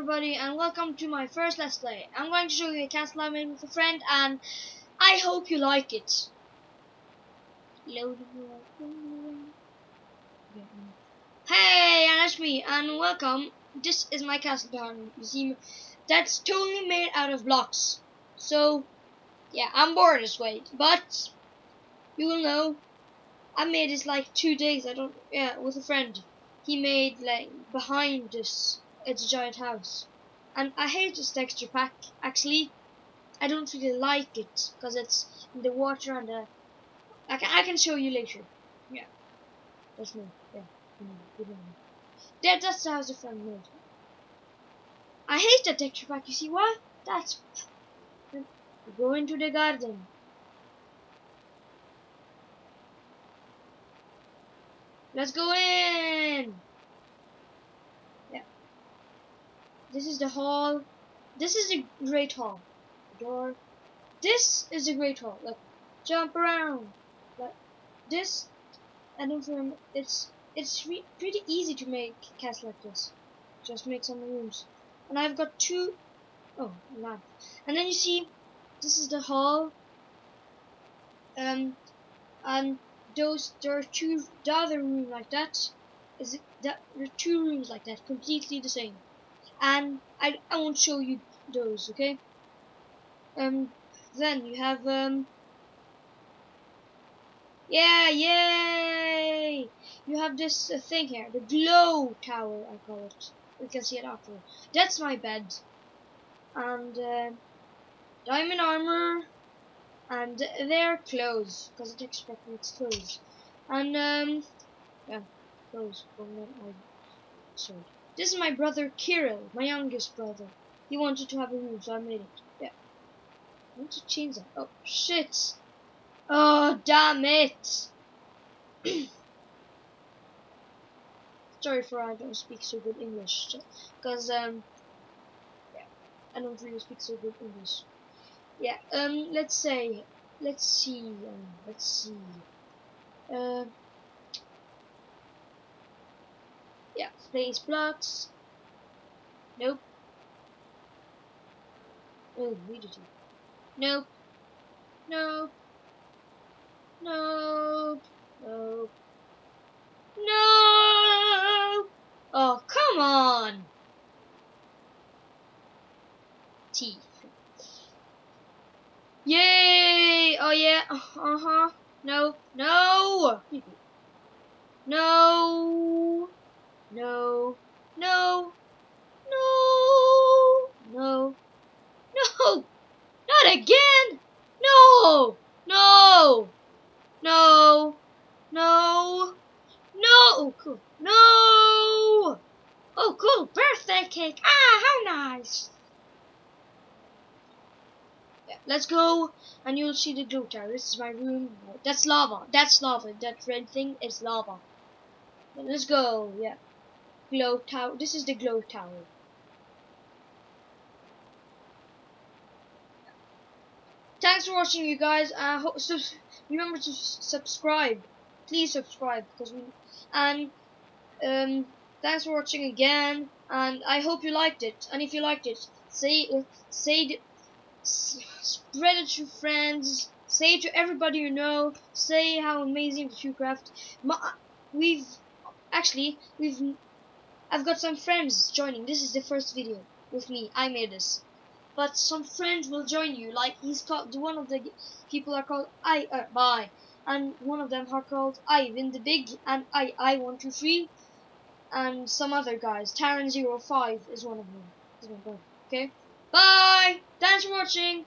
everybody and welcome to my first Let's Play. I'm going to show you a castle I made with a friend and I hope you like it. Hey, and that's me and welcome. This is my castle behind me. You see, that's totally made out of blocks. So, yeah, I'm bored this way, but you will know. I made this like two days. I don't, yeah, with a friend. He made like behind this it's a giant house. And I hate this texture pack, actually. I don't really like it, because it's in the water and the... I can, I can show you later. Yeah. That's me. Yeah. There, that's the house the friend made. I hate that texture pack, you see why? That's... Go into the garden. Let's go in! This is the hall. This is the great hall. The door. This is the great hall. Like jump around. Like this. I don't remember. It's it's pretty easy to make castle like this. Just make some rooms. And I've got two. Oh, lamp. And then you see, this is the hall. Um, and those there are two. The other room like that. Is that there are two rooms like that, completely the same and I, I won't show you those okay? Um then you have um yeah yay! You have this uh, thing here the glow tower I call it. We can see it after that's my bed. And uh, diamond armor. And their clothes because it expects it's clothes. And um yeah clothes from my sword this is my brother Kirill, my youngest brother. He wanted to have a room, so I made it. Yeah. I want to change that. Oh, shit. Oh, damn it. Sorry for I don't speak so good English. Because, um, yeah, I don't really speak so good English. Yeah, um, let's say, let's see, um, let's see. Uh, Yeah, place blocks. Nope. Oh, read Nope. Nope. Nope. Nope. No! Oh, come on! Teeth. Yay! Oh yeah. Uh huh. No. No. No. No. No. No. No. No. Not again. No. No. No. No. No. Oh, cool. No. Oh, cool. Birthday cake. Ah, how nice. Yeah, let's go and you'll see the glow tower. This is my room. That's lava. That's lava. That red thing is lava. Let's go. Yeah glow tower. This is the glow tower. Thanks for watching, you guys. Uh, remember to subscribe. Please subscribe because we and um, thanks for watching again. And I hope you liked it. And if you liked it, say uh, say spread it to friends. Say it to everybody you know. Say how amazing the Shoecraft. We've actually we've I've got some friends joining. This is the first video with me. I made this. But some friends will join you. Like he's called one of the people are called I uh, bye. And one of them are called Ivan the Big and I I one two three and some other guys. Taran 05 is one of them. Okay? Bye! Thanks for watching!